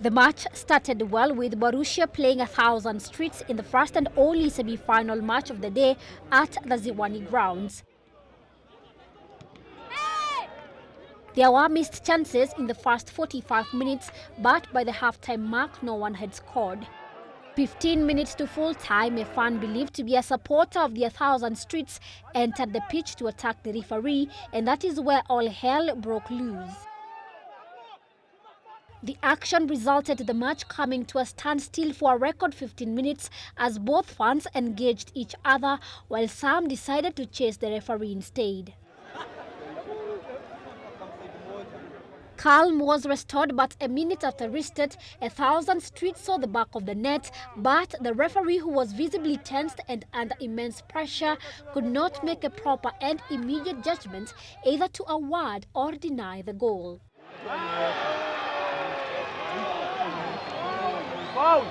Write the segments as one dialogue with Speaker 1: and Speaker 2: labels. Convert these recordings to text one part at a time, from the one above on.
Speaker 1: The match started well with Borussia playing a thousand streets in the first and only semi-final match of the day at the Ziwani grounds. There were missed chances in the first 45 minutes, but by the halftime mark, no one had scored. 15 minutes to full time, a fan believed to be a supporter of the 1000 Streets entered the pitch to attack the referee, and that is where all hell broke loose. The action resulted the match coming to a standstill for a record 15 minutes as both fans engaged each other while some decided to chase the referee instead. Calm was restored, but a minute after restart, a thousand streets saw the back of the net, but the referee, who was visibly tensed and under immense pressure, could not make a proper and immediate judgment either to award or deny the goal.
Speaker 2: Foul.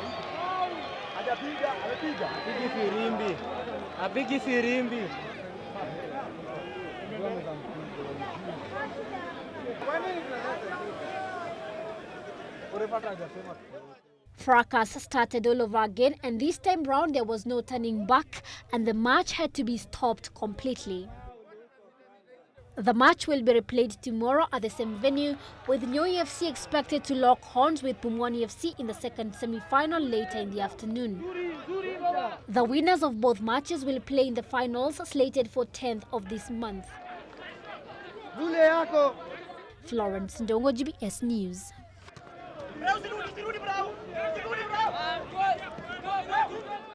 Speaker 2: Hajapiga, amepiga. Apigi firimbi. Apigi firimbi.
Speaker 1: Fracas started all over again and this time round there was no turning back and the match had to be stopped completely. The match will be replayed tomorrow at the same venue, with Nyoyo FC expected to lock horns with Pumwani FC in the second semi-final later in the afternoon. The winners of both matches will play in the finals slated for 10th of this month. Florence Ndongo, GBS News.